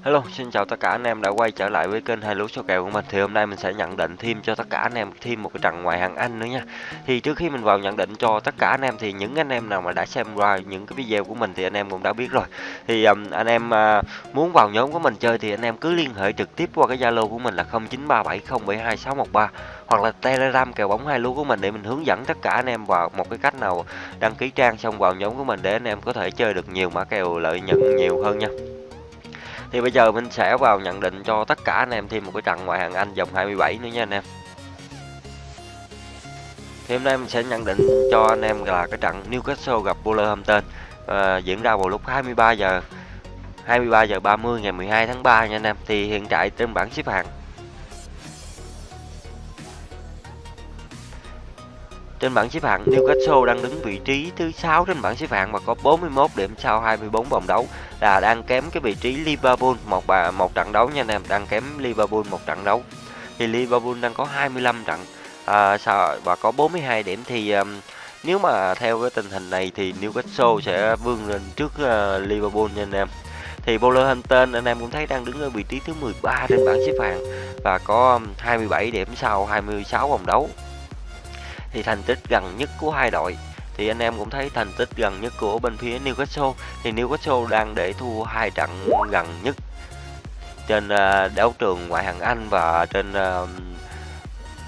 Hello, xin chào tất cả anh em đã quay trở lại với kênh hai lúa số kèo của mình. Thì hôm nay mình sẽ nhận định thêm cho tất cả anh em thêm một cái trận ngoại hạng Anh nữa nha. Thì trước khi mình vào nhận định cho tất cả anh em thì những anh em nào mà đã xem qua những cái video của mình thì anh em cũng đã biết rồi. Thì um, anh em uh, muốn vào nhóm của mình chơi thì anh em cứ liên hệ trực tiếp qua cái Zalo của mình là 0937072613 hoặc là Telegram kèo bóng hai lúa của mình để mình hướng dẫn tất cả anh em vào một cái cách nào đăng ký trang xong vào nhóm của mình để anh em có thể chơi được nhiều mã kèo lợi nhuận nhiều hơn nha. Thì bây giờ mình sẽ vào nhận định cho tất cả anh em thêm một cái trận ngoại hạng Anh vòng 27 nữa nha anh em. Thì hôm nay mình sẽ nhận định cho anh em là cái trận Newcastle gặp Wolverhampton à, diễn ra vào lúc 23 giờ 23 giờ 30 ngày 12 tháng 3 nha anh em. Thì hiện tại trên bảng xếp hạng Trên bảng xếp hạng, Newcastle đang đứng vị trí thứ 6 trên bảng xếp hạng và có 41 điểm sau 24 vòng đấu là đang kém cái vị trí Liverpool một bà một trận đấu nha anh em, đang kém Liverpool một trận đấu. Thì Liverpool đang có 25 trận à, và có 42 điểm thì um, nếu mà theo cái tình hình này thì Newcastle sẽ vươn lên trước uh, Liverpool nha anh em. Thì Wolverhampton anh em cũng thấy đang đứng ở vị trí thứ 13 trên bảng xếp hạng và có 27 điểm sau 26 vòng đấu thì thành tích gần nhất của hai đội. Thì anh em cũng thấy thành tích gần nhất của bên phía Newcastle. Thì Newcastle đang để thua hai trận gần nhất trên à, đấu trường ngoại hạng Anh và trên à,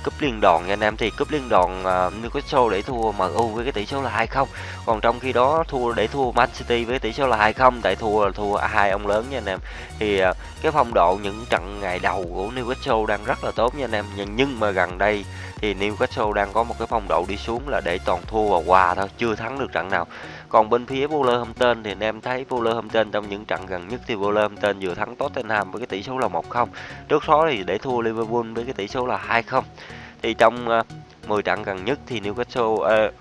cúp liên đoàn nha anh em. Thì cúp liên đoàn uh, Newcastle để thua MU với cái tỷ số là 2-0 còn trong khi đó thua để thua Man City với tỷ số là 2-0 tại thua là thua hai ông lớn nha anh em. Thì uh, cái phong độ những trận ngày đầu của Newcastle đang rất là tốt nha anh em. Nhưng, nhưng mà gần đây thì Newcastle đang có một cái phong độ đi xuống là để toàn thua và hòa thôi chưa thắng được trận nào. Còn bên phía Wolverhampton thì anh em thấy Wolverhampton trong những trận gần nhất thì Wolverhampton vừa thắng Tottenham với cái tỷ số là 1-0 trước đó thì để thua Liverpool với cái tỷ số là 2-0 thì trong ờ, uh, 10 trận gần nhất thì Newcastle uh,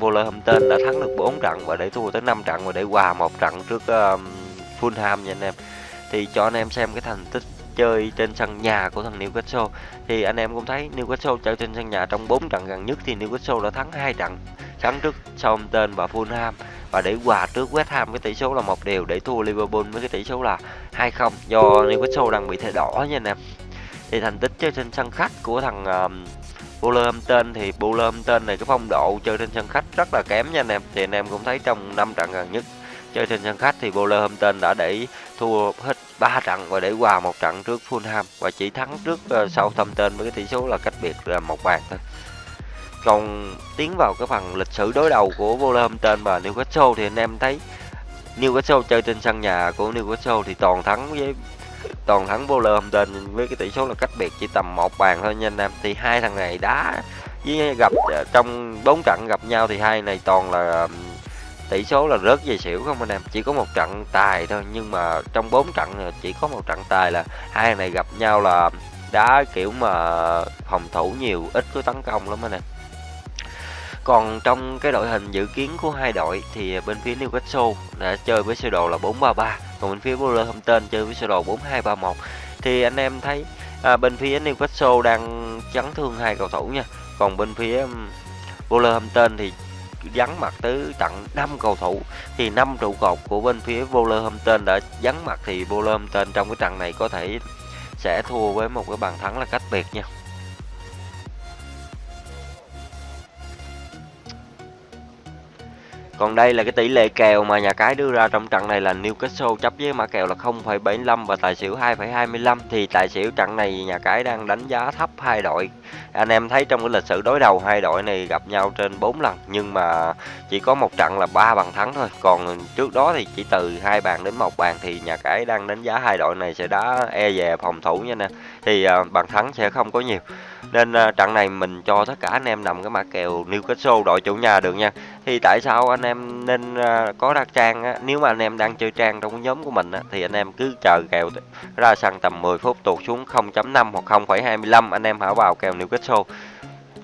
Wolverhampton đã thắng được 4 trận và để thua tới 5 trận và để hòa một trận trước uh, Fulham nha anh em. Thì cho anh em xem cái thành tích chơi trên sân nhà của thằng Newcastle thì anh em cũng thấy Newcastle chơi trên sân nhà trong 4 trận gần nhất thì Newcastle đã thắng hai trận thắng trước Southampton và Fulham. Và để hòa trước West Ham với tỷ số là một đều để thua Liverpool với cái tỷ số là 2-0 do Newcastle đang bị thẻ đỏ nha anh em. Thì thành tích chơi trên sân khách của thằng um, Wolverhampton thì Wolverhampton này cái phong độ chơi trên sân khách rất là kém nha anh em. Thì anh em cũng thấy trong năm trận gần nhất chơi trên sân khách thì Wolverhampton đã để thua hết 3 trận và để hòa một trận trước Fulham và chỉ thắng trước uh, Southampton với cái tỷ số là cách biệt là một bàn thôi. Còn tiến vào cái phần lịch sử đối đầu của Wolverhampton và Newcastle thì anh em thấy Newcastle chơi trên sân nhà của Newcastle thì toàn thắng với toàn thắng Wolverhampton với cái tỷ số là cách biệt chỉ tầm một bàn thôi nha anh em. Thì hai thằng này đá với gặp ờ, trong bốn trận gặp nhau thì hai này toàn là tỷ số là rớt về xỉu không anh em? Chỉ có một trận tài thôi nhưng mà trong bốn trận chỉ có một trận tài là hai này gặp nhau là đá kiểu mà phòng thủ nhiều ít có tấn công lắm anh em. Còn trong cái đội hình dự kiến của hai đội thì bên phía Newcastle đã chơi với sơ đồ là 433 còn bên phía Wolverhampton chơi với sơ đồ 4231 thì anh em thấy à, bên phía Newcastle đang chấn thương hai cầu thủ nha. Còn bên phía Wolverhampton thì vắng mặt tới tận 5 cầu thủ, thì năm trụ cột của bên phía Wolverhampton đã vắng mặt, thì Wolverhampton trong cái trận này có thể sẽ thua với một cái bàn thắng là cách biệt nha. Còn đây là cái tỷ lệ kèo mà nhà cái đưa ra trong trận này là Newcastle chấp với mã kèo là 0,75 và tài xỉu 2,25 thì tài xỉu trận này nhà cái đang đánh giá thấp hai đội. Anh em thấy trong cái lịch sử đối đầu hai đội này gặp nhau trên 4 lần nhưng mà chỉ có một trận là ba bàn thắng thôi. Còn trước đó thì chỉ từ hai bàn đến một bàn thì nhà cái đang đánh giá hai đội này sẽ đá e về phòng thủ nha nè. Thì à, bàn thắng sẽ không có nhiều. Nên à, trận này mình cho tất cả anh em nằm cái mã kèo Newcastle đội chủ nhà được nha. Thì tại sao anh em nên à, có đặt trang á, nếu mà anh em đang chơi trang trong cái nhóm của mình á, thì anh em cứ chờ kèo ra sàn tầm 10 phút tuột xuống 0.5 hoặc 0.25 anh em hãy vào kèo Newcastle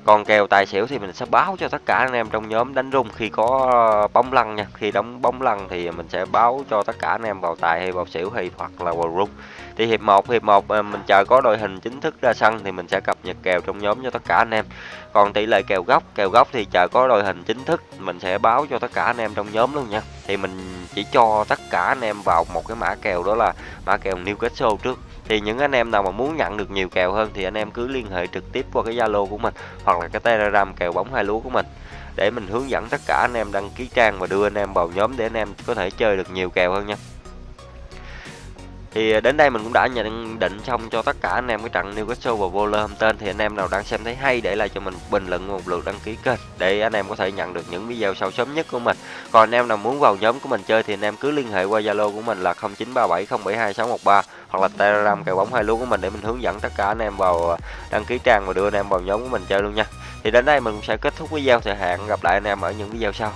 còn kèo tài xỉu thì mình sẽ báo cho tất cả anh em trong nhóm đánh rung khi có bóng lăn nha. Khi đóng bóng lăn thì mình sẽ báo cho tất cả anh em vào tài hay vào xỉu hay hoặc là vào rung. Thì hiệp 1 hiệp 1 ờ, mình chờ có đội hình chính thức ra sân thì mình sẽ cập nhật kèo trong nhóm cho tất cả anh em. Còn tỷ lệ kèo góc kèo góc thì chờ có đội hình chính thức, mình sẽ báo cho tất cả anh em trong nhóm luôn nha. Thì mình chỉ cho tất cả anh em vào một cái mã kèo đó là mã kèo Newcastle trước thì những anh em nào mà muốn nhận được nhiều kèo hơn thì anh em cứ liên hệ trực tiếp qua cái Zalo của mình hoặc là cái Telegram kèo bóng hai lúa của mình để mình hướng dẫn tất cả anh em đăng ký trang và đưa anh em vào nhóm để anh em có thể chơi được nhiều kèo hơn nha thì ờ, đến đây mình cũng đã nhận định xong cho tất cả anh em cái trận Newcastle và Wolverhampton. Thì anh em nào đang xem thấy hay để lại cho mình bình luận một lượt đăng ký kênh để anh em có thể nhận được những video sau sớm nhất của mình. Còn anh em nào muốn vào nhóm của mình chơi thì anh em cứ liên hệ qua Zalo của mình là 0937072613 hoặc là Telegram kèo bóng hai lúa của mình để mình hướng dẫn tất cả anh em vào ờ, đăng ký trang và đưa anh em vào nhóm của mình chơi luôn nha. Thì đến đây mình cũng sẽ kết thúc video. Thời hạn gặp lại anh em ở những video sau.